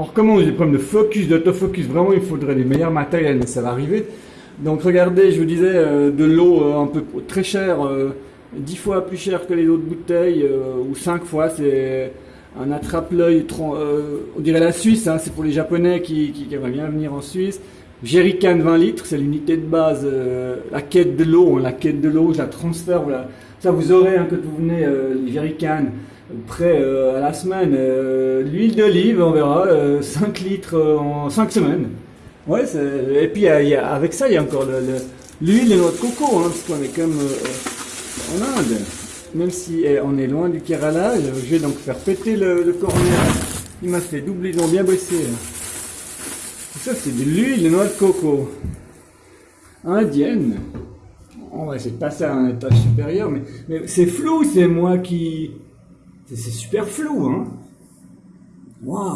On recommence des problèmes de focus, d'autofocus. Vraiment, il faudrait les meilleurs matériels, mais ça va arriver. Donc regardez, je vous disais, euh, de l'eau euh, un peu très chère, euh, 10 fois plus cher que les autres bouteilles, euh, ou 5 fois, c'est un attrape-l'œil, on dirait la Suisse, hein, c'est pour les Japonais qui, qui, aimeraient bien venir en Suisse. Jerrycan 20 litres, c'est l'unité de base, la quête de l'eau, hein, la quête de l'eau, la transfère, voilà. ça vous aurez hein, quand vous venez, les jerrycans, prêt à la semaine, l'huile d'olive, on verra, 5 litres en 5 semaines. Ouais, et puis avec ça, il y a encore l'huile de notre coco, hein, parce qu'on est comme euh, en Inde. Même si eh, on est loin du Kerala, je vais donc faire péter le, le Il m'a fait doubler, ils bien bossé. Ça, c'est de l'huile de noix de coco indienne. On va essayer de passer à un étage supérieur, mais c'est flou, c'est moi qui... C'est super flou, hein. Wow.